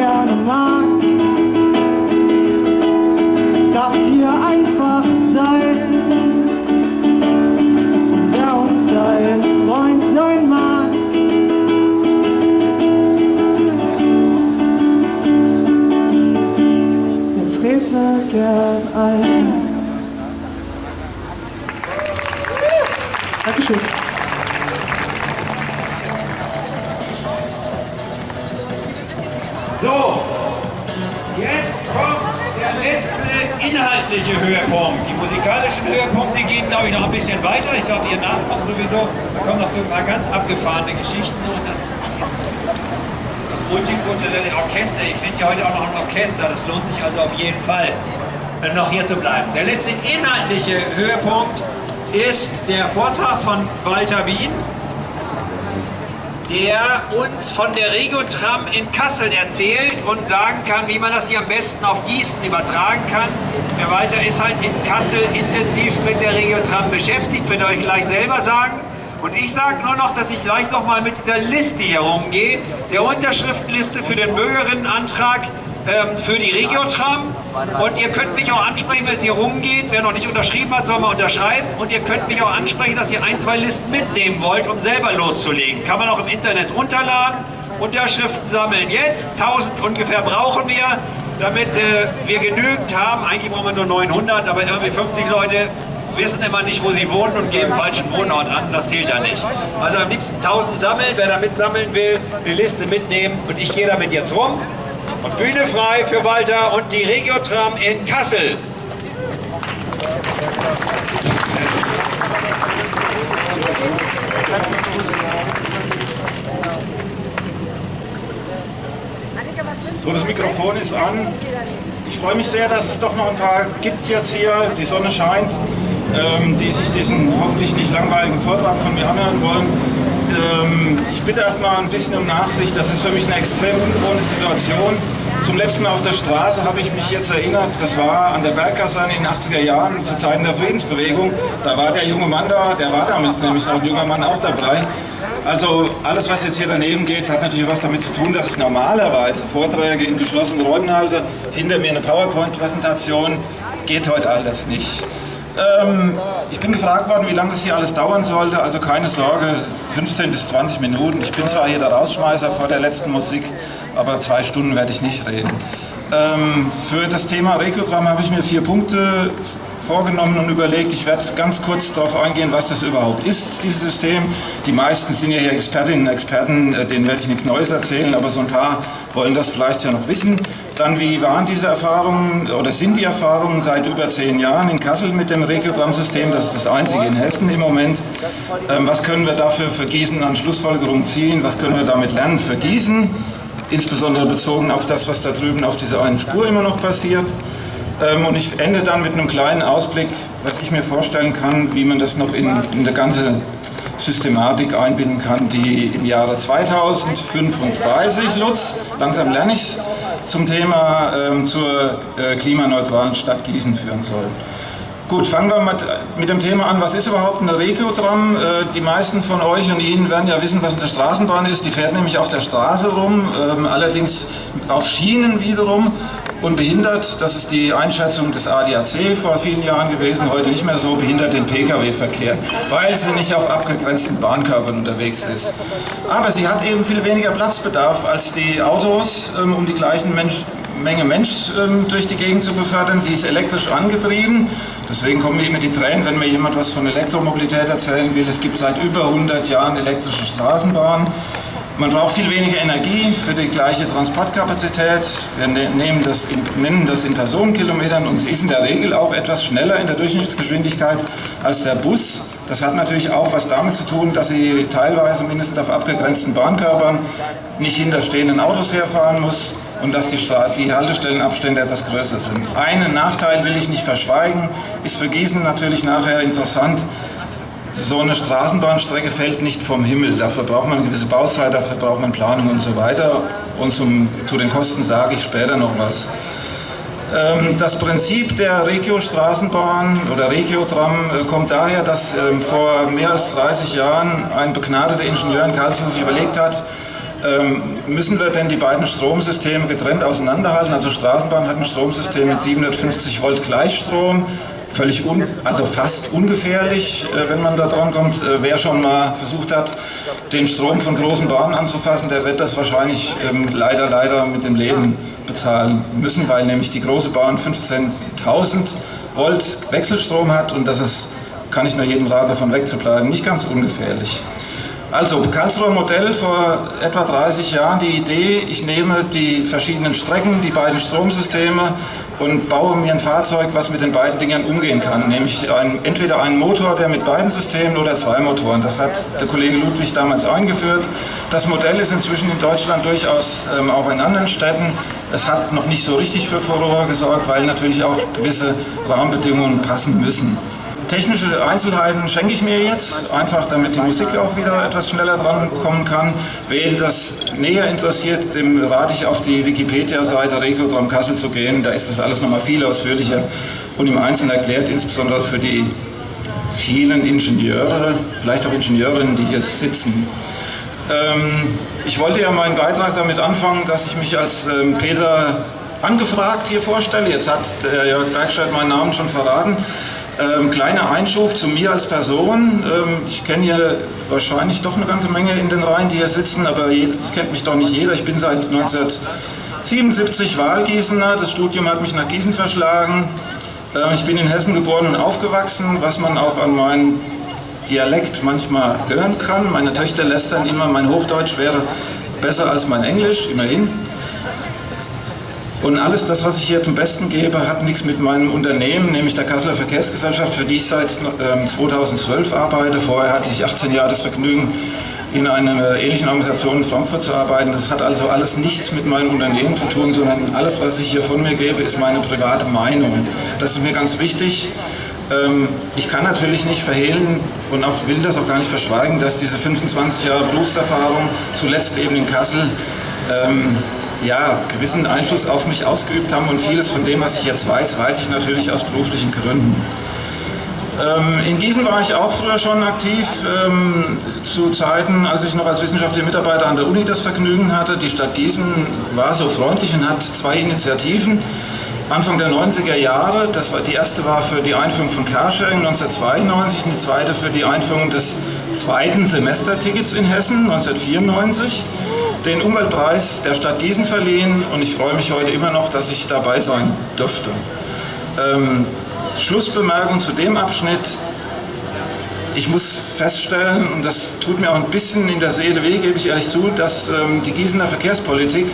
gerne mag, darf hier einfach sein. Wer uns sein Freund sein mag, der trete gern ein. Inhaltliche Höhepunkt. Die musikalischen Höhepunkte gehen, glaube ich, noch ein bisschen weiter. Ich glaube, ihr nachkommt sowieso. Da kommen noch so ein paar ganz abgefahrene Geschichten und das, das multikulturelle Orchester. Ich finde ja heute auch noch ein Orchester. Das lohnt sich also auf jeden Fall, äh, noch hier zu bleiben. Der letzte inhaltliche Höhepunkt ist der Vortrag von Walter Wien der uns von der Regiotram in Kassel erzählt und sagen kann, wie man das hier am besten auf Gießen übertragen kann. Herr Walter ist halt in Kassel intensiv mit der Regiotram beschäftigt, wird euch gleich selber sagen. Und ich sage nur noch, dass ich gleich noch mal mit dieser Liste hier rumgehe, der Unterschriftenliste für den Bürgerinnenantrag ähm, für die Regiotram. Und ihr könnt mich auch ansprechen, wenn es hier rumgeht. Wer noch nicht unterschrieben hat, soll mal unterschreiben. Und ihr könnt mich auch ansprechen, dass ihr ein, zwei Listen mitnehmen wollt, um selber loszulegen. Kann man auch im Internet runterladen. Unterschriften sammeln jetzt. 1000 ungefähr brauchen wir, damit äh, wir genügend haben. Eigentlich brauchen wir nur 900, aber irgendwie 50 Leute wissen immer nicht, wo sie wohnen und geben falschen Wohnort an. Das zählt ja nicht. Also am liebsten 1000 sammeln. Wer da mitsammeln will, die Liste mitnehmen. Und ich gehe damit jetzt rum. Und Bühne frei für Walter und die Regiotram in Kassel. So, das Mikrofon ist an. Ich freue mich sehr, dass es doch noch ein paar gibt jetzt hier. Die Sonne scheint, ähm, die sich diesen hoffentlich nicht langweiligen Vortrag von mir anhören wollen. Ähm, ich bitte erstmal ein bisschen um Nachsicht. Das ist für mich eine extrem ungewohnte Situation. Zum letzten Mal auf der Straße habe ich mich jetzt erinnert, das war an der Berggasse in den 80er Jahren, zu Zeiten der Friedensbewegung. Da war der junge Mann da, der war damals nämlich noch ein junger Mann auch dabei. Also alles, was jetzt hier daneben geht, hat natürlich was damit zu tun, dass ich normalerweise Vorträge in geschlossenen Räumen halte. Hinter mir eine PowerPoint-Präsentation. Geht heute all das nicht. Ähm, ich bin gefragt worden, wie lange das hier alles dauern sollte. Also keine Sorge, 15 bis 20 Minuten. Ich bin zwar hier der Rausschmeißer vor der letzten Musik, aber zwei Stunden werde ich nicht reden. Ähm, für das Thema Regiotram habe ich mir vier Punkte vorgenommen und überlegt, ich werde ganz kurz darauf eingehen, was das überhaupt ist, dieses System. Die meisten sind ja hier Expertinnen und Experten, äh, denen werde ich nichts Neues erzählen, aber so ein paar wollen das vielleicht ja noch wissen. Dann, wie waren diese Erfahrungen oder sind die Erfahrungen seit über zehn Jahren in Kassel mit dem Regiotram-System? Das ist das einzige in Hessen im Moment. Ähm, was können wir dafür für Gießen an Schlussfolgerungen ziehen? Was können wir damit lernen für Gießen? Insbesondere bezogen auf das, was da drüben auf dieser einen Spur immer noch passiert. Ähm, und ich ende dann mit einem kleinen Ausblick, was ich mir vorstellen kann, wie man das noch in, in eine ganze Systematik einbinden kann, die im Jahre 2035, Lutz, langsam lerne ich es, zum Thema ähm, zur äh, klimaneutralen Stadt Gießen führen soll. Gut, fangen wir mit, mit dem Thema an. Was ist überhaupt eine Regiotram? Äh, die meisten von euch und Ihnen werden ja wissen, was eine Straßenbahn ist. Die fährt nämlich auf der Straße rum, ähm, allerdings auf Schienen wiederum unbehindert. Das ist die Einschätzung des ADAC vor vielen Jahren gewesen, heute nicht mehr so, behindert den Pkw-Verkehr, weil sie nicht auf abgegrenzten Bahnkörpern unterwegs ist. Aber sie hat eben viel weniger Platzbedarf als die Autos, ähm, um die gleichen Mensch, Menge Mensch ähm, durch die Gegend zu befördern. Sie ist elektrisch angetrieben, deswegen kommen mir immer die Tränen, wenn mir jemand was von Elektromobilität erzählen will. Es gibt seit über 100 Jahren elektrische Straßenbahnen. Man braucht viel weniger Energie für die gleiche Transportkapazität. Wir ne-, nehmen das in, nennen das in Personenkilometern und sie ist in der Regel auch etwas schneller in der Durchschnittsgeschwindigkeit als der Bus. Das hat natürlich auch was damit zu tun, dass sie teilweise mindestens auf abgegrenzten Bahnkörpern nicht hinter stehenden Autos herfahren muss und dass die, die Haltestellenabstände etwas größer sind. Einen Nachteil will ich nicht verschweigen, ist für Gießen natürlich nachher interessant, so eine Straßenbahnstrecke fällt nicht vom Himmel. Dafür braucht man eine gewisse Bauzeit, dafür braucht man Planung und so weiter. Und zum, zu den Kosten sage ich später noch was. Ähm, das Prinzip der Regio-Straßenbahn oder Regiotram äh, kommt daher, dass ähm, vor mehr als 30 Jahren ein begnadeter Ingenieur in Karlsruhe sich überlegt hat, ähm, müssen wir denn die beiden Stromsysteme getrennt auseinanderhalten? Also Straßenbahn hat ein Stromsystem mit 750 Volt Gleichstrom, völlig un, also fast ungefährlich, äh, wenn man da dran kommt. Äh, wer schon mal versucht hat, den Strom von großen Bahnen anzufassen, der wird das wahrscheinlich ähm, leider, leider mit dem Leben bezahlen müssen, weil nämlich die große Bahn 15.000 Volt Wechselstrom hat und das ist, kann ich nur jedem raten, davon wegzubleiben, nicht ganz ungefährlich. Also Karlsruher Modell vor etwa 30 Jahren, die Idee, ich nehme die verschiedenen Strecken, die beiden Stromsysteme und baue mir ein Fahrzeug, was mit den beiden Dingern umgehen kann. Nämlich ein, entweder einen Motor, der mit beiden Systemen oder zwei Motoren. Das hat der Kollege Ludwig damals eingeführt. Das Modell ist inzwischen in Deutschland durchaus ähm, auch in anderen Städten. Es hat noch nicht so richtig für Furore gesorgt, weil natürlich auch gewisse Rahmenbedingungen passen müssen. Technische Einzelheiten schenke ich mir jetzt, einfach damit die Musik auch wieder etwas schneller drankommen kann. Wen das näher interessiert, dem rate ich auf die Wikipedia-Seite Rekodrom Kassel zu gehen. Da ist das alles nochmal viel ausführlicher und im Einzelnen erklärt, insbesondere für die vielen Ingenieure, vielleicht auch Ingenieurinnen, die hier sitzen. Ähm, ich wollte ja meinen Beitrag damit anfangen, dass ich mich als ähm, Peter angefragt hier vorstelle. Jetzt hat der Jörg Bergstedt meinen Namen schon verraten. Ähm, kleiner Einschub zu mir als Person. Ähm, ich kenne hier wahrscheinlich doch eine ganze Menge in den Reihen, die hier sitzen, aber es kennt mich doch nicht jeder. Ich bin seit 1977 Wahlgießener. Das Studium hat mich nach Gießen verschlagen. Ähm, ich bin in Hessen geboren und aufgewachsen, was man auch an meinem Dialekt manchmal hören kann. Meine Töchter lästern immer, mein Hochdeutsch wäre besser als mein Englisch, immerhin. Und alles das, was ich hier zum Besten gebe, hat nichts mit meinem Unternehmen, nämlich der Kasseler Verkehrsgesellschaft, für die ich seit 2012 ähm, arbeite. Vorher hatte ich 18 Jahre das Vergnügen, in einer ähnlichen Organisation in Frankfurt zu arbeiten. Das hat also alles nichts mit meinem Unternehmen zu tun, sondern alles, was ich hier von mir gebe, ist meine private Meinung. Das ist mir ganz wichtig. Ähm, ich kann natürlich nicht verhehlen und auch will das auch gar nicht verschweigen, dass diese 25 Jahre Berufserfahrung, zuletzt eben in Kassel, ähm, ja, gewissen Einfluss auf mich ausgeübt haben und vieles von dem, was ich jetzt weiß, weiß ich natürlich aus beruflichen Gründen. Ähm, in Gießen war ich auch früher schon aktiv, ähm, zu Zeiten, als ich noch als wissenschaftlicher Mitarbeiter an der Uni das Vergnügen hatte. Die Stadt Gießen war so freundlich und hat zwei Initiativen. Anfang der 90er Jahre, das war, die erste war für die Einführung von Carsharing 1992 und die zweite für die Einführung des zweiten Semestertickets in Hessen 1994 den Umweltpreis der Stadt Gießen verliehen und ich freue mich heute immer noch, dass ich dabei sein dürfte. Ähm, Schlussbemerkung zu dem Abschnitt. Ich muss feststellen, und das tut mir auch ein bisschen in der Seele weh, gebe ich ehrlich zu, dass ähm, die Gießener Verkehrspolitik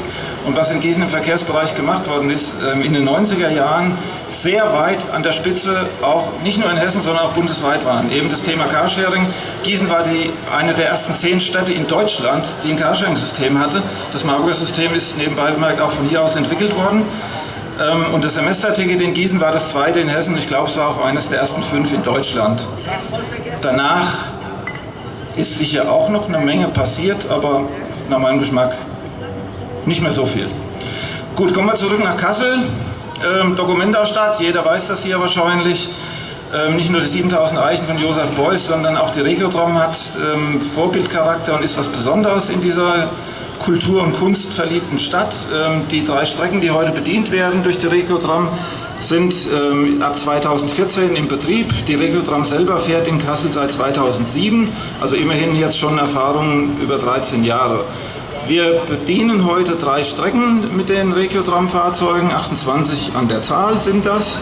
und was in Gießen im Verkehrsbereich gemacht worden ist, ähm, in den 90er Jahren sehr weit an der Spitze, auch nicht nur in Hessen, sondern auch bundesweit waren. Eben das Thema Carsharing. Gießen war die, eine der ersten zehn Städte in Deutschland, die ein Carsharing-System hatte. Das Marburger System ist nebenbei bemerkt auch von hier aus entwickelt worden. Ähm, und das Semesterticket in Gießen war das zweite in Hessen. Ich glaube, es war auch eines der ersten fünf in Deutschland. Danach ist sicher auch noch eine Menge passiert, aber nach meinem Geschmack nicht mehr so viel. Gut, kommen wir zurück nach Kassel. Ähm, Dokumentastadt, jeder weiß das hier wahrscheinlich. Ähm, nicht nur die 7000 Eichen von Josef Beuys, sondern auch die Regiotram hat ähm, Vorbildcharakter und ist was Besonderes in dieser Kultur- und Kunst verliebten Stadt. Ähm, die drei Strecken, die heute bedient werden durch die Regiotram, sind ähm, ab 2014 im Betrieb. Die Regiotram selber fährt in Kassel seit 2007, also immerhin jetzt schon Erfahrungen über 13 Jahre. Wir bedienen heute drei Strecken mit den Regiotram-Fahrzeugen, 28 an der Zahl sind das.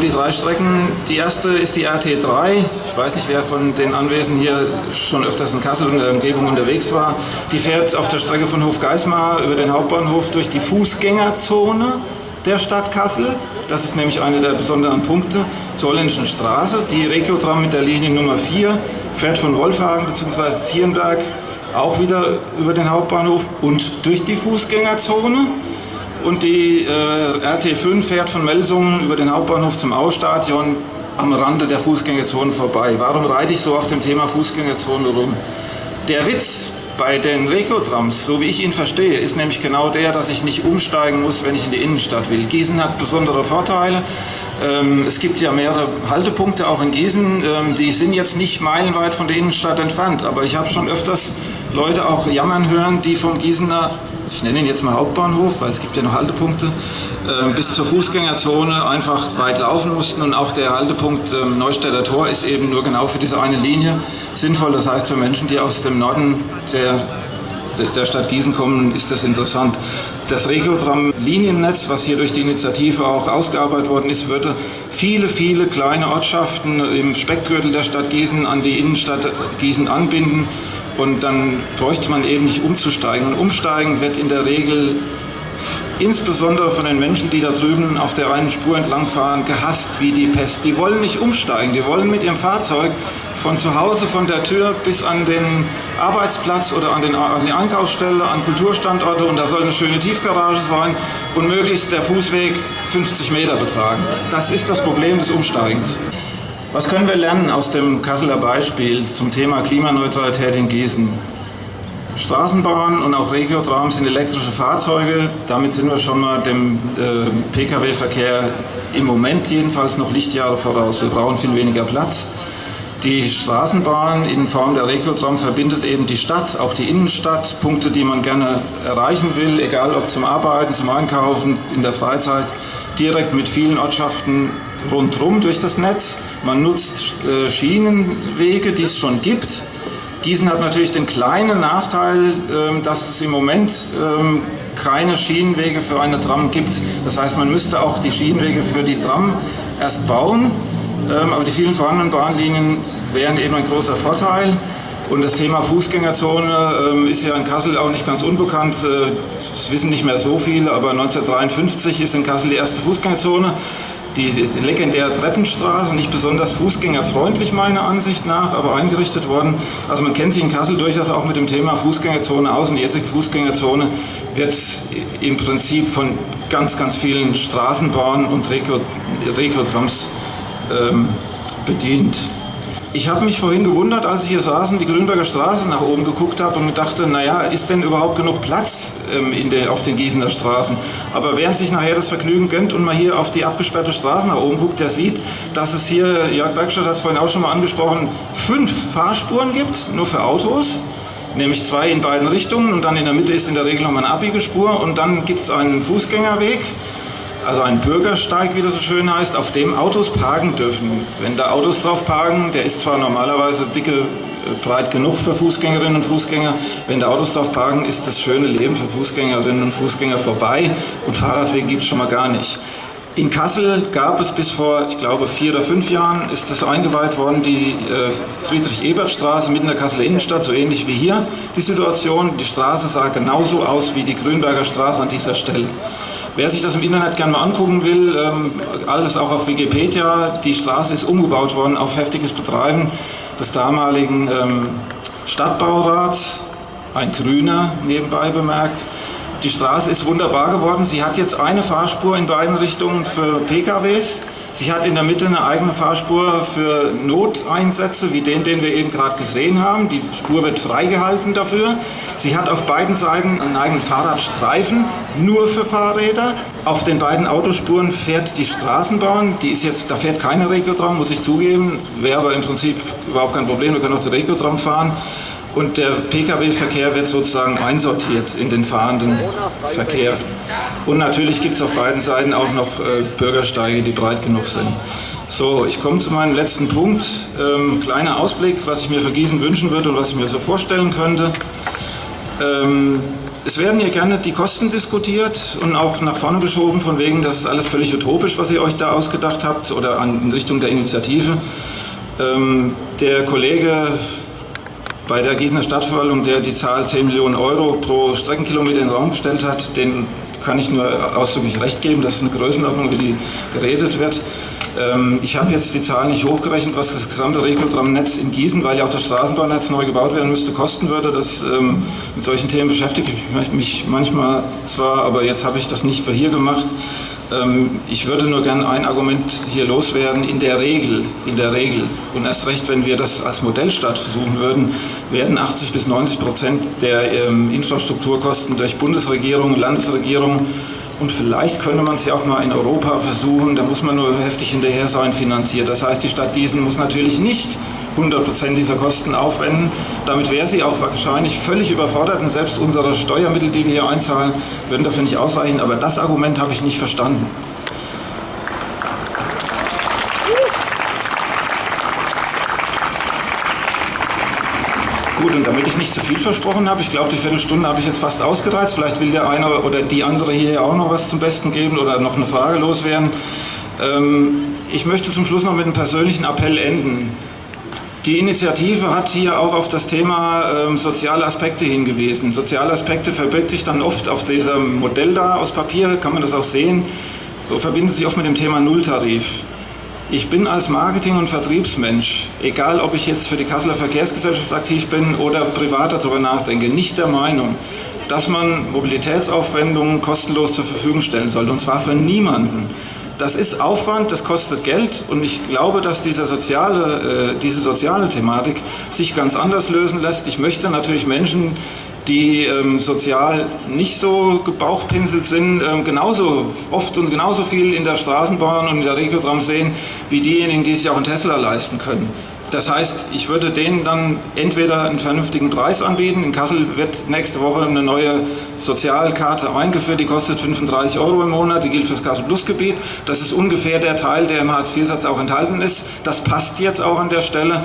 Die drei Strecken, die erste ist die RT3. Ich weiß nicht, wer von den Anwesenden hier schon öfters in Kassel und der Umgebung unterwegs war. Die fährt auf der Strecke von Hofgeismar über den Hauptbahnhof durch die Fußgängerzone der Stadt Kassel. Das ist nämlich einer der besonderen Punkte zur Holländischen Straße. Die Regiotram mit der Linie Nummer 4 fährt von Wolfhagen bzw. Zierenberg auch wieder über den Hauptbahnhof und durch die Fußgängerzone und die äh, RT5 fährt von Melsungen über den Hauptbahnhof zum Ausstadion am Rande der Fußgängerzone vorbei. Warum reite ich so auf dem Thema Fußgängerzone rum? Der Witz bei den Rekotrams, so wie ich ihn verstehe, ist nämlich genau der, dass ich nicht umsteigen muss, wenn ich in die Innenstadt will. Gießen hat besondere Vorteile. Ähm, es gibt ja mehrere Haltepunkte auch in Gießen, ähm, die sind jetzt nicht meilenweit von der Innenstadt entfernt, aber ich habe schon öfters Leute auch jammern hören, die vom Gießener ich nenne ihn jetzt mal Hauptbahnhof, weil es gibt ja noch Haltepunkte, äh, bis zur Fußgängerzone einfach weit laufen mussten und auch der Haltepunkt äh, Neustädter Tor ist eben nur genau für diese eine Linie sinnvoll. Das heißt, für Menschen, die aus dem Norden der der Stadt Gießen kommen, ist das interessant. Das Regiotram-Liniennetz, was hier durch die Initiative auch ausgearbeitet worden ist, würde viele, viele kleine Ortschaften im Speckgürtel der Stadt Gießen an die Innenstadt Gießen anbinden und dann bräuchte man eben nicht umzusteigen. Und umsteigen wird in der Regel insbesondere von den Menschen, die da drüben auf der einen Spur entlangfahren, gehasst wie die Pest. Die wollen nicht umsteigen, die wollen mit ihrem Fahrzeug von zu Hause, von der Tür bis an den Arbeitsplatz oder an, den, an die Einkaufsstelle, an Kulturstandorte und da soll eine schöne Tiefgarage sein und möglichst der Fußweg 50 Meter betragen. Das ist das Problem des Umsteigens. Was können wir lernen aus dem Kasseler Beispiel zum Thema Klimaneutralität in Gießen? Straßenbahn und auch Regiotram sind elektrische Fahrzeuge. Damit sind wir schon mal dem äh, Pkw-Verkehr im Moment jedenfalls noch Lichtjahre voraus. Wir brauchen viel weniger Platz. Die Straßenbahn in Form der Regiotram verbindet eben die Stadt, auch die Innenstadt, Punkte, die man gerne erreichen will, egal ob zum Arbeiten, zum Einkaufen, in der Freizeit, direkt mit vielen Ortschaften rundherum durch das Netz. Man nutzt äh, Schienenwege, die es schon gibt. Gießen hat natürlich den kleinen Nachteil, ähm, dass es im Moment ähm, keine Schienenwege für eine Tram gibt. Das heißt, man müsste auch die Schienenwege für die Tram erst bauen. Ähm, aber die vielen vorhandenen Bahnlinien wären eben ein großer Vorteil. Und das Thema Fußgängerzone ist ja in Kassel auch nicht ganz unbekannt. Äh, das wissen nicht mehr so viele, aber 1953 ist in Kassel die erste Fußgängerzone die legendäre Treppenstraße, nicht besonders fußgängerfreundlich meiner Ansicht nach, aber eingerichtet worden. Also man kennt sich in Kassel durchaus auch mit dem Thema Fußgängerzone aus und die jetzige Fußgängerzone wird im Prinzip von ganz, ganz vielen Straßenbahnen und Regio-Trams ähm, bedient. Ich habe mich vorhin gewundert, als ich hier saß und die Grünberger Straße nach oben geguckt habe und dachte, naja, ist denn überhaupt genug Platz ähm, in der, auf den Gießener Straßen? Aber während sich nachher das Vergnügen gönnt und man hier auf die abgesperrte Straße nach oben guckt, der sieht, dass es hier, Jörg Bergstadt hat es vorhin auch schon mal angesprochen, fünf Fahrspuren gibt, nur für Autos nämlich zwei in beiden Richtungen und dann in der Mitte ist in der Regel noch mal eine Abbiegespur und dann gibt es einen Fußgängerweg also ein Bürgersteig, wie das so schön heißt, auf dem Autos parken dürfen. Wenn da Autos drauf parken, der ist zwar normalerweise dicke, äh, breit genug für Fußgängerinnen und Fußgänger, wenn da Autos drauf parken, ist das schöne Leben für Fußgängerinnen und Fußgänger vorbei und Fahrradwege gibt es schon mal gar nicht. In Kassel gab es bis vor, ich glaube, vier oder fünf Jahren ist das eingeweiht worden, die äh, Friedrich-Ebert-Straße mitten in der Kasseler Innenstadt, so ähnlich wie hier die Situation. Die Straße sah genauso aus wie die Grünberger Straße an dieser Stelle. Wer sich das im Internet gerne mal angucken will, ähm, alles auch auf Wikipedia, die Straße ist umgebaut worden auf heftiges Betreiben des damaligen ähm, Stadtbaurats, ein Grüner nebenbei bemerkt. Die Straße ist wunderbar geworden. Sie hat jetzt eine Fahrspur in beiden Richtungen für PKWs. Sie hat in der Mitte eine eigene Fahrspur für Noteinsätze, wie den, den wir eben gerade gesehen haben. Die Spur wird freigehalten dafür. Sie hat auf beiden Seiten einen eigenen Fahrradstreifen, nur für Fahrräder. Auf den beiden Autospuren fährt die Straßenbahn. Die ist jetzt, da fährt keine Regiotram, muss ich zugeben. Wäre aber im Prinzip überhaupt kein Problem. Wir können auch die Regiotram fahren und der Pkw-Verkehr wird sozusagen einsortiert in den fahrenden Verkehr. Und natürlich gibt es auf beiden Seiten auch noch äh, Bürgersteige, die breit genug sind. So, ich komme zu meinem letzten Punkt. Ähm, kleiner Ausblick, was ich mir für Gießen wünschen würde und was ich mir so vorstellen könnte. Ähm, es werden hier gerne die Kosten diskutiert und auch nach vorne geschoben, von wegen, das ist alles völlig utopisch, was ihr euch da ausgedacht habt oder an, in Richtung der Initiative. Ähm, der Kollege bei der Gießener Stadtverwaltung, der die Zahl 10 Millionen Euro pro Streckenkilometer in den Raum gestellt hat, den kann ich nur ausdrücklich recht geben. Das ist eine Größenordnung, wie die geredet wird. Ähm, ich habe jetzt die Zahl nicht hochgerechnet, was das gesamte Regeltram-Netz in Gießen, weil ja auch das Straßenbahnnetz neu gebaut werden müsste, kosten würde. Das, ähm, mit solchen Themen beschäftige ich mich manchmal zwar, aber jetzt habe ich das nicht für hier gemacht. Ähm, ich würde nur gerne ein Argument hier loswerden. In der Regel, in der Regel, und erst recht, wenn wir das als Modellstadt versuchen würden, werden 80 bis 90 Prozent der ähm, Infrastrukturkosten durch Bundesregierung, Landesregierung und vielleicht könnte man es ja auch mal in Europa versuchen, da muss man nur heftig hinterher sein, finanziert. Das heißt, die Stadt Gießen muss natürlich nicht 100% dieser Kosten aufwenden. Damit wäre sie auch wahrscheinlich völlig überfordert und selbst unsere Steuermittel, die wir hier einzahlen, würden dafür nicht ausreichen. Aber das Argument habe ich nicht verstanden. Gut, und damit ich nicht zu viel versprochen habe, ich glaube, die Viertelstunde habe ich jetzt fast ausgereizt. Vielleicht will der eine oder die andere hier auch noch was zum Besten geben oder noch eine Frage loswerden. Ähm, ich möchte zum Schluss noch mit einem persönlichen Appell enden. Die Initiative hat hier auch auf das Thema ähm, soziale Aspekte hingewiesen. Soziale Aspekte verbirgt sich dann oft auf diesem Modell da aus Papier, kann man das auch sehen, verbindet sich oft mit dem Thema Nulltarif. Ich bin als Marketing- und Vertriebsmensch, egal ob ich jetzt für die Kasseler Verkehrsgesellschaft aktiv bin oder privat darüber nachdenke, nicht der Meinung, dass man Mobilitätsaufwendungen kostenlos zur Verfügung stellen sollte, und zwar für niemanden. Das ist Aufwand, das kostet Geld und ich glaube, dass diese soziale, äh, diese soziale Thematik sich ganz anders lösen lässt. Ich möchte natürlich Menschen die ähm, sozial nicht so gebauchpinselt sind, ähm, genauso oft und genauso viel in der Straßenbahn und in der Regiotram sehen, wie diejenigen, die sich auch einen Tesla leisten können. Das heißt, ich würde denen dann entweder einen vernünftigen Preis anbieten. In Kassel wird nächste Woche eine neue Sozialkarte eingeführt, die kostet 35 Euro im Monat, die gilt fürs Kassel Plus Gebiet. Das ist ungefähr der Teil, der im Hartz-IV-Satz auch enthalten ist. Das passt jetzt auch an der Stelle.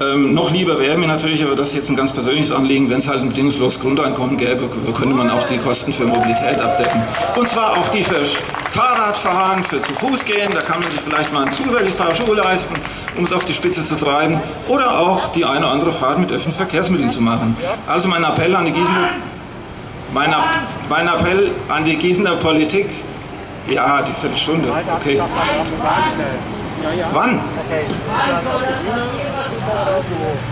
Ähm, noch lieber wäre mir natürlich, aber das ist jetzt ein ganz persönliches Anliegen, wenn es halt ein bedingungsloses Grundeinkommen gäbe, könnte man auch die Kosten für Mobilität abdecken. Und zwar auch die für Fahrradfahren, für zu Fuß gehen, da kann man sich vielleicht mal ein zusätzliches Paar Schuhe leisten, um es auf die Spitze zu treiben, oder auch die eine oder andere Fahrt mit öffentlichen Verkehrsmitteln zu machen. Also mein Appell an die Gießener, mein, mein Appell an die Gießener Politik, ja, die Viertelstunde, okay. Wann?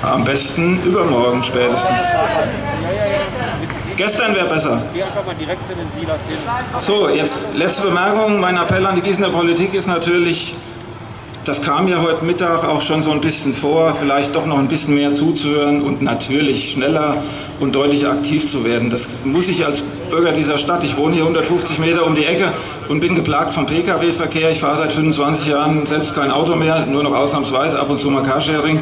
Am besten übermorgen spätestens. Gestern wäre besser. So, jetzt letzte Bemerkung. Mein Appell an die Gießener Politik ist natürlich, das kam ja heute Mittag auch schon so ein bisschen vor, vielleicht doch noch ein bisschen mehr zuzuhören und natürlich schneller und deutlicher aktiv zu werden. Das muss ich als Bürger dieser Stadt, ich wohne hier 150 Meter um die Ecke und bin geplagt vom Pkw-Verkehr. Ich fahre seit 25 Jahren selbst kein Auto mehr, nur noch ausnahmsweise ab und zu mal Carsharing.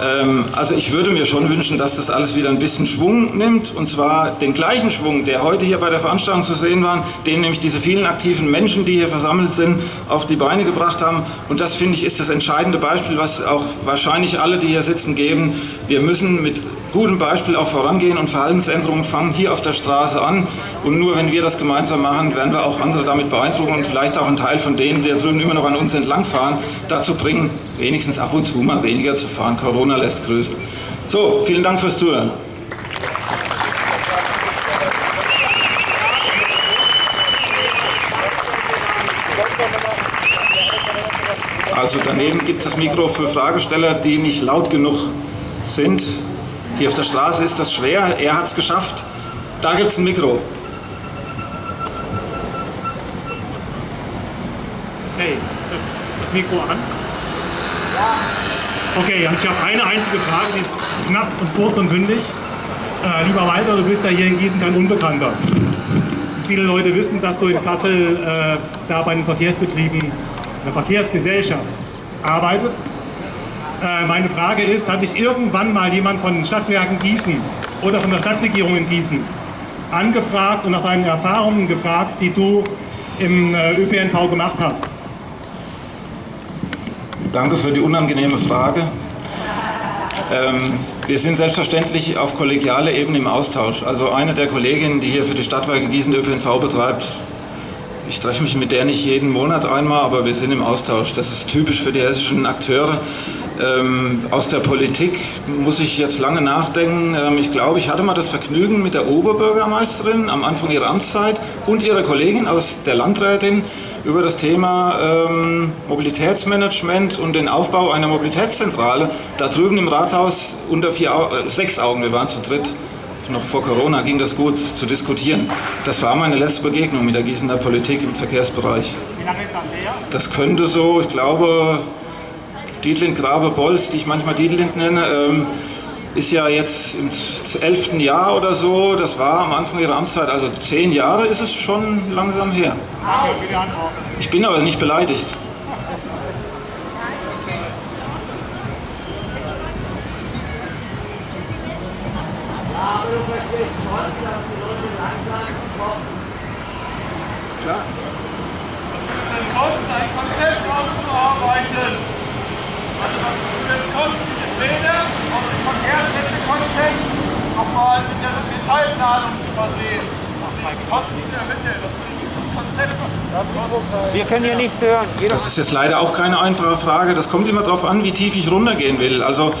Ähm, also ich würde mir schon wünschen, dass das alles wieder ein bisschen Schwung nimmt und zwar den gleichen Schwung, der heute hier bei der Veranstaltung zu sehen war, den nämlich diese vielen aktiven Menschen, die hier versammelt sind, auf die Beine gebracht haben. Und das finde ich ist das entscheidende Beispiel, was auch wahrscheinlich alle, die hier sitzen, geben. Wir müssen mit gutem Beispiel auch vorangehen und Verhaltensänderungen fangen hier auf der Straße an. Und nur wenn wir das gemeinsam machen, werden wir auch andere damit beeindrucken und vielleicht auch einen Teil von denen, die da drüben immer noch an uns entlangfahren, dazu bringen, wenigstens ab und zu mal weniger zu fahren. Corona lässt grüßen. So, vielen Dank fürs Zuhören. Also daneben gibt es das Mikro für Fragesteller, die nicht laut genug sind. Hier auf der Straße ist das schwer, er hat es geschafft. Da gibt es ein Mikro. Okay, ist das Mikro an? Okay, also ich habe eine einzige Frage, die ist knapp und kurz und bündig. Äh, lieber Walter, du bist ja hier in Gießen kein Unbekannter. Viele Leute wissen, dass du in Kassel äh, da bei den Verkehrsbetrieben, der Verkehrsgesellschaft arbeitest. Äh, meine Frage ist, hat dich irgendwann mal jemand von den Stadtwerken Gießen oder von der Stadtregierung in Gießen angefragt und nach deinen Erfahrungen gefragt, die du im äh, ÖPNV gemacht hast? Danke für die unangenehme Frage. Ähm, wir sind selbstverständlich auf kollegialer Ebene im Austausch. Also eine der Kolleginnen, die hier für die Stadtwerke Gießen ÖPNV betreibt, ich treffe mich mit der nicht jeden Monat einmal, aber wir sind im Austausch. Das ist typisch für die hessischen Akteure. Ähm, aus der Politik muss ich jetzt lange nachdenken. Ähm, ich glaube, ich hatte mal das Vergnügen mit der Oberbürgermeisterin am Anfang ihrer Amtszeit und ihrer Kollegin aus der Landrätin über das Thema ähm, Mobilitätsmanagement und den Aufbau einer Mobilitätszentrale da drüben im Rathaus unter vier, äh, sechs Augen, wir waren zu dritt, noch vor Corona ging das gut zu diskutieren. Das war meine letzte Begegnung mit der Gießener Politik im Verkehrsbereich. Wie lange ist das her? Das könnte so, ich glaube, Dietlind Grabe Bolz, die ich manchmal Dietlind nenne, ähm, ist ja jetzt im elften Jahr oder so, das war am Anfang ihrer Amtszeit, also zehn Jahre ist es schon langsam her. Ich bin aber nicht beleidigt. Klar. Ein Konzept auszuarbeiten. Also was würde es kosten, diese Pläne aus dem Verkehrswende-Kontext nochmal mit der Detailplanung zu versehen. Das ist das Konzept. Wir können hier nichts hören. Jeder Das ist jetzt leider auch keine einfache Frage. Das kommt immer darauf an, wie tief ich runtergehen will. Also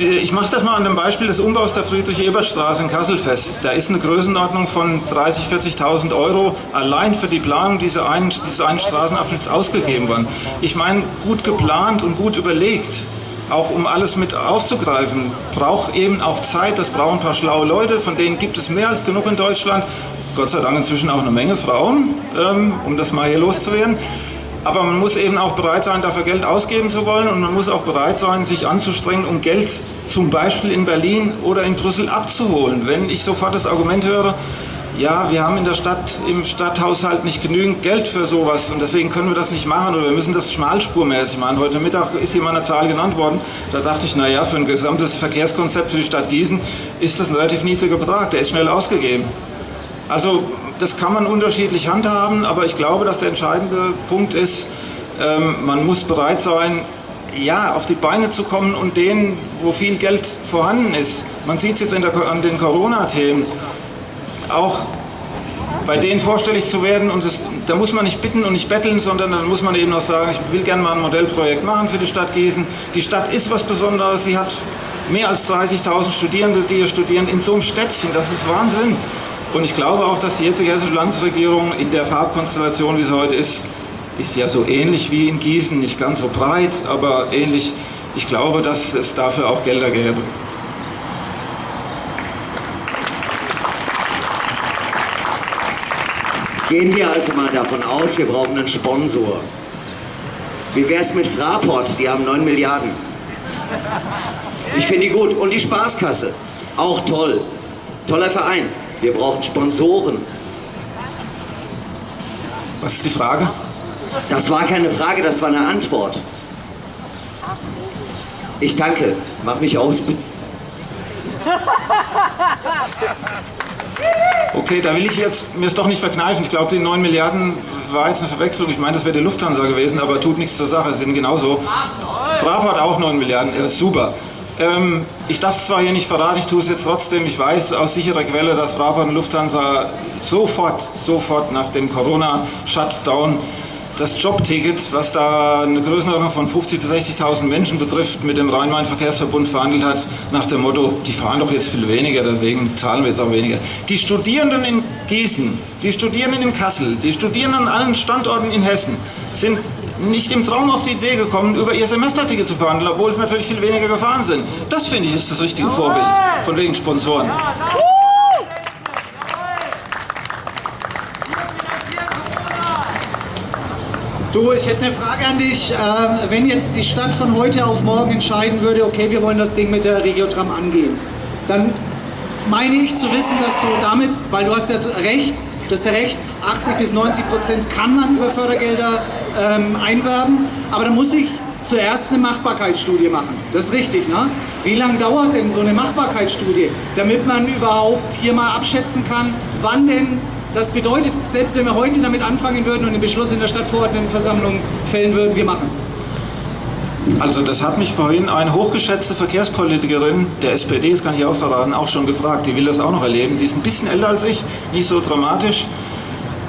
ich mache das mal an dem Beispiel des Umbaus der Friedrich-Ebert-Straße in Kassel fest. Da ist eine Größenordnung von 30.000, 40.000 Euro allein für die Planung dieser einen, dieses einen Straßenabschnitts ausgegeben worden. Ich meine, gut geplant und gut überlegt, auch um alles mit aufzugreifen, braucht eben auch Zeit. Das brauchen ein paar schlaue Leute, von denen gibt es mehr als genug in Deutschland. Gott sei Dank inzwischen auch eine Menge Frauen, ähm, um das mal hier loszuwerden. Aber man muss eben auch bereit sein, dafür Geld ausgeben zu wollen und man muss auch bereit sein, sich anzustrengen, um Geld zum Beispiel in Berlin oder in Brüssel abzuholen. Wenn ich sofort das Argument höre, ja, wir haben in der Stadt, im Stadthaushalt nicht genügend Geld für sowas und deswegen können wir das nicht machen oder wir müssen das schmalspurmäßig machen. Heute Mittag ist hier mal eine Zahl genannt worden, da dachte ich, naja, für ein gesamtes Verkehrskonzept für die Stadt Gießen ist das ein relativ niedriger Betrag, der ist schnell ausgegeben. Also das kann man unterschiedlich handhaben, aber ich glaube, dass der entscheidende Punkt ist, ähm, man muss bereit sein, ja, auf die Beine zu kommen und denen, wo viel Geld vorhanden ist. Man sieht es jetzt der, an den Corona-Themen, auch bei denen vorstellig zu werden und das, da muss man nicht bitten und nicht betteln, sondern dann muss man eben auch sagen, ich will gerne mal ein Modellprojekt machen für die Stadt Gießen. Die Stadt ist was Besonderes, sie hat mehr als 30.000 Studierende, die hier studieren in so einem Städtchen, das ist Wahnsinn. Und ich glaube auch, dass die jetzige hessische Landesregierung in der Farbkonstellation, wie sie heute ist, ist ja so ähnlich wie in Gießen, nicht ganz so breit, aber ähnlich. Ich glaube, dass es dafür auch Gelder gäbe. Gehen wir also mal davon aus, wir brauchen einen Sponsor. Wie wäre es mit Fraport? Die haben 9 Milliarden. Ich finde die gut. Und die Spaßkasse. Auch toll. Toller Verein. Wir brauchen Sponsoren. Was ist die Frage? Das war keine Frage, das war eine Antwort. Ich danke. Mach mich aus. Okay, da will ich jetzt mir es doch nicht verkneifen. Ich glaube, die 9 Milliarden war jetzt eine Verwechslung. Ich meine, das wäre die Lufthansa gewesen, aber tut nichts zur Sache. Es sind genauso. Fraport auch 9 Milliarden. Ja, super. Ähm, ich darf es zwar hier nicht verraten, ich tue es jetzt trotzdem. Ich weiß aus sicherer Quelle, dass Fraport und Lufthansa sofort, sofort nach dem Corona-Shutdown das Jobticket, was da eine Größenordnung von 50.000 bis 60.000 Menschen betrifft, mit dem Rhein-Main-Verkehrsverbund verhandelt hat, nach dem Motto, die fahren doch jetzt viel weniger, deswegen zahlen wir jetzt auch weniger. Die Studierenden in Gießen, die Studierenden in Kassel, die Studierenden an allen Standorten in Hessen sind nicht im Traum auf die Idee gekommen, über ihr Semesterticket zu verhandeln, obwohl es natürlich viel weniger gefahren sind. Das finde ich ist das richtige Vorbild, von wegen Sponsoren. Du, ich hätte eine Frage an dich. Ähm, wenn jetzt die Stadt von heute auf morgen entscheiden würde, okay, wir wollen das Ding mit der Regiotram angehen, dann meine ich zu wissen, dass du damit, weil du hast ja recht, du hast ja recht, 80 bis 90 Prozent kann man über Fördergelder ähm, einwerben, aber da muss ich zuerst eine Machbarkeitsstudie machen. Das ist richtig, ne? Wie lange dauert denn so eine Machbarkeitsstudie, damit man überhaupt hier mal abschätzen kann, wann denn das bedeutet, selbst wenn wir heute damit anfangen würden und den Beschluss in der Stadtverordnetenversammlung fällen würden, wir machen es. Also das hat mich vorhin eine hochgeschätzte Verkehrspolitikerin der SPD, das kann ich auch verraten, auch schon gefragt. Die will das auch noch erleben. Die ist ein bisschen älter als ich, nicht so dramatisch.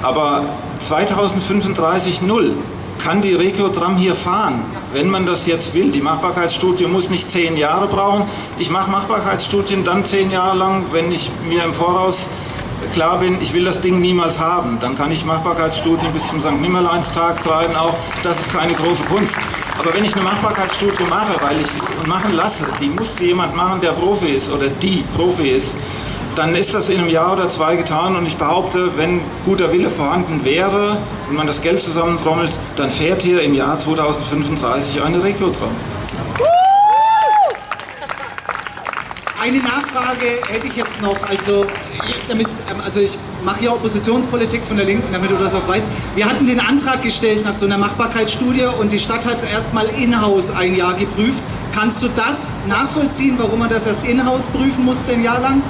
Aber 2035 null kann die Regiotram hier fahren, wenn man das jetzt will. Die Machbarkeitsstudie muss nicht zehn Jahre brauchen. Ich mache Machbarkeitsstudien dann zehn Jahre lang, wenn ich mir im Voraus klar bin, ich will das Ding niemals haben. Dann kann ich Machbarkeitsstudien bis zum St. Nimmerleinstag treiben auch. Das ist keine große Kunst. Aber wenn ich eine Machbarkeitsstudie mache, weil ich machen lasse, die muss jemand machen, der Profi ist oder die Profi ist, dann ist das in einem Jahr oder zwei getan und ich behaupte, wenn guter Wille vorhanden wäre und man das Geld zusammentrommelt, dann fährt hier im Jahr 2035 eine Regiotram. Eine Nachfrage hätte ich jetzt noch, also, damit, ähm, also ich mache ja Oppositionspolitik von der Linken, damit du das auch weißt. Wir hatten den Antrag gestellt nach so einer Machbarkeitsstudie und die Stadt hat erstmal in-house ein Jahr geprüft. Kannst du das nachvollziehen, warum man das erst in-house prüfen musste ein Jahr lang?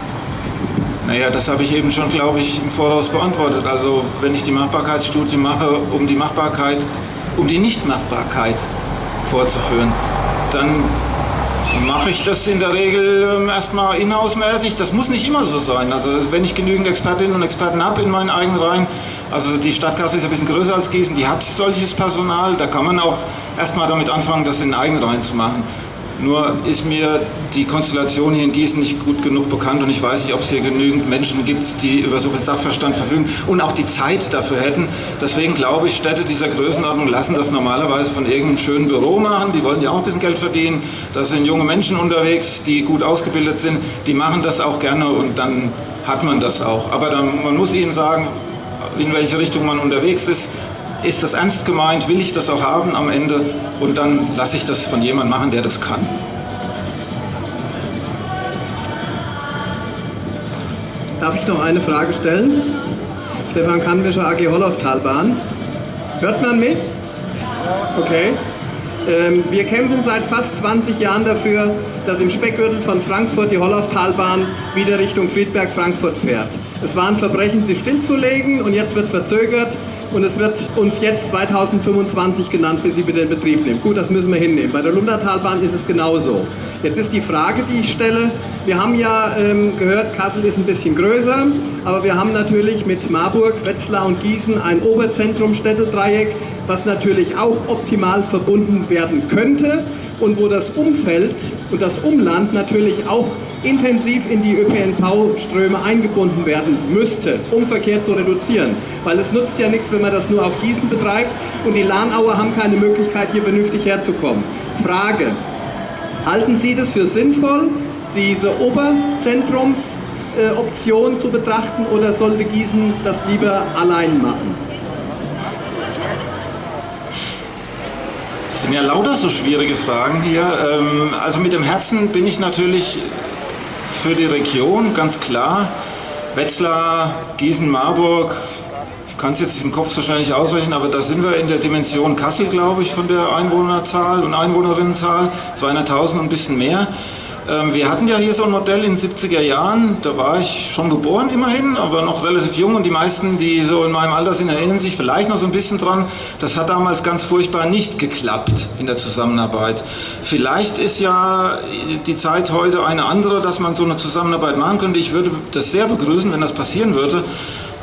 Naja, das habe ich eben schon, glaube ich, im Voraus beantwortet. Also wenn ich die Machbarkeitsstudie mache, um die Machbarkeit, um die Nichtmachbarkeit vorzuführen, dann mache ich das in der Regel ähm, erstmal inhausmäßig. Das muss nicht immer so sein. Also wenn ich genügend Expertinnen und Experten habe in meinen eigenen Reihen, also die Stadt Kassel ist ein bisschen größer als Gießen, die hat solches Personal, da kann man auch erstmal damit anfangen, das in eigenen Reihen zu machen. Nur ist mir die Konstellation hier in Gießen nicht gut genug bekannt und ich weiß nicht, ob es hier genügend Menschen gibt, die über so viel Sachverstand verfügen und auch die Zeit dafür hätten. Deswegen glaube ich, Städte dieser Größenordnung lassen das normalerweise von irgendeinem schönen Büro machen. Die wollen ja auch ein bisschen Geld verdienen. Da sind junge Menschen unterwegs, die gut ausgebildet sind. Die machen das auch gerne und dann hat man das auch. Aber dann, man muss ihnen sagen, in welche Richtung man unterwegs ist ist das ernst gemeint, will ich das auch haben am Ende und dann lasse ich das von jemandem machen, der das kann. Darf ich noch eine Frage stellen? Stefan Kannwischer, AG Holloftalbahn. Hört man mich? Okay. Ähm, wir kämpfen seit fast 20 Jahren dafür, dass im Speckgürtel von Frankfurt die Holloftalbahn wieder Richtung Friedberg-Frankfurt fährt. Es war ein Verbrechen, sie stillzulegen und jetzt wird verzögert und es wird uns jetzt 2025 genannt, bis sie wieder in Betrieb nehmen. Gut, das müssen wir hinnehmen. Bei der Lundertalbahn ist es genauso. Jetzt ist die Frage, die ich stelle, wir haben ja ähm, gehört, Kassel ist ein bisschen größer, aber wir haben natürlich mit Marburg, Wetzlar und Gießen ein Oberzentrum-Städtedreieck, was natürlich auch optimal verbunden werden könnte und wo das Umfeld und das Umland natürlich auch intensiv in die ÖPNV-Ströme eingebunden werden müsste, um Verkehr zu reduzieren. Weil es nutzt ja nichts, wenn man das nur auf Gießen betreibt und die Lahnauer haben keine Möglichkeit, hier vernünftig herzukommen. Frage, halten Sie das für sinnvoll, diese Oberzentrumsoption zu betrachten oder sollte Gießen das lieber allein machen? Sind ja lauter so schwierige Fragen hier. Ähm, also mit dem Herzen bin ich natürlich für die Region, ganz klar. Wetzlar, Gießen, Marburg, ich kann es jetzt im Kopf so schnell nicht ausrechnen, aber da sind wir in der Dimension Kassel, glaube ich, von der Einwohnerzahl und Einwohnerinnenzahl, 200.000 und ein bisschen mehr. Ähm, wir hatten ja hier so ein Modell in den 70er Jahren, da war ich schon geboren immerhin, aber noch relativ jung und die meisten, die so in meinem Alter sind, erinnern sich vielleicht noch so ein bisschen dran. Das hat damals ganz furchtbar nicht geklappt in der Zusammenarbeit. Vielleicht ist ja die Zeit heute eine andere, dass man so eine Zusammenarbeit machen könnte. Ich würde das sehr begrüßen, wenn das passieren würde.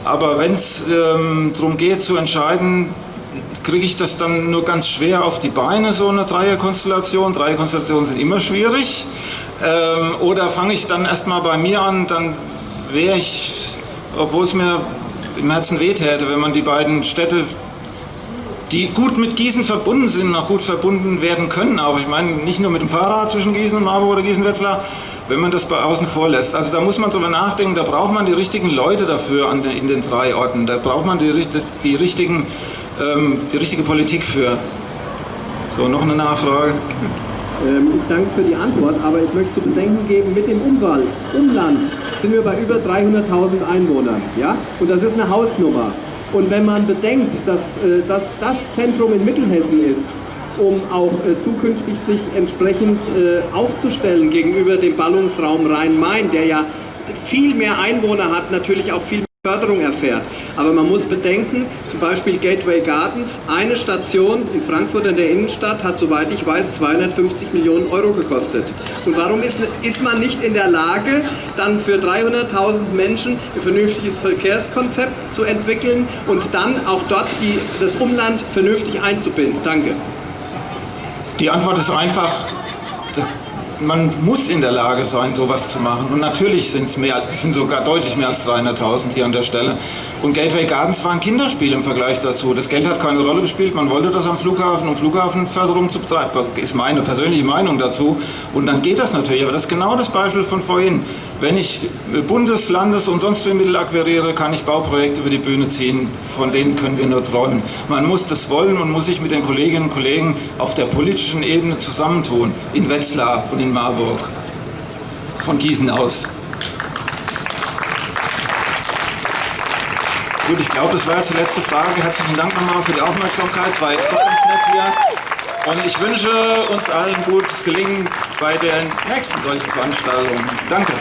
Aber wenn es ähm, darum geht zu entscheiden, kriege ich das dann nur ganz schwer auf die Beine, so eine Dreierkonstellation. Dreierkonstellationen sind immer schwierig. Ähm, oder fange ich dann erstmal bei mir an, dann wäre ich, obwohl es mir im Herzen wehtäte, wenn man die beiden Städte, die gut mit Gießen verbunden sind, noch gut verbunden werden können, auch ich meine nicht nur mit dem Fahrrad zwischen Gießen und Marburg oder Gießen-Wetzlar, wenn man das bei außen vor lässt. Also da muss man drüber nachdenken, da braucht man die richtigen Leute dafür an den, in den drei Orten, da braucht man die, die, richtigen, ähm, die richtige Politik für. So, noch eine Nachfrage. Ähm, ich danke für die Antwort, aber ich möchte zu bedenken geben, mit dem Umwald, Umland sind wir bei über 300.000 Einwohnern. Ja? Und das ist eine Hausnummer. Und wenn man bedenkt, dass, äh, dass das Zentrum in Mittelhessen ist, um auch äh, zukünftig sich entsprechend äh, aufzustellen gegenüber dem Ballungsraum Rhein-Main, der ja viel mehr Einwohner hat, natürlich auch viel mehr Förderung erfährt. Aber man muss bedenken, zum Beispiel Gateway Gardens, eine Station in Frankfurt in der Innenstadt hat, soweit ich weiß, 250 Millionen Euro gekostet. Und warum ist, ist man nicht in der Lage, dann für 300.000 Menschen ein vernünftiges Verkehrskonzept zu entwickeln und dann auch dort die, das Umland vernünftig einzubinden? Danke. Die Antwort ist einfach, man muss in der Lage sein, sowas zu machen. Und natürlich sind es mehr, sind sogar deutlich mehr als 300.000 hier an der Stelle. Und Gateway Gardens war ein Kinderspiel im Vergleich dazu. Das Geld hat keine Rolle gespielt. Man wollte das am Flughafen, um Flughafenförderung zu betreiben. Ist meine persönliche Meinung dazu. Und dann geht das natürlich. Aber das ist genau das Beispiel von vorhin. Wenn ich Bundes-, Landes- und sonst wie Mittel akquiriere, kann ich Bauprojekte über die Bühne ziehen. Von denen können wir nur träumen. Man muss das wollen und muss sich mit den Kolleginnen und Kollegen auf der politischen Ebene zusammentun. In Wetzlar und Marburg. Von Gießen aus. Gut, ich glaube, das war jetzt die letzte Frage. Herzlichen Dank nochmal für die Aufmerksamkeit. Es war jetzt doch ganz nett hier. Und ich wünsche uns allen gutes Gelingen bei den nächsten solchen Veranstaltungen. Danke.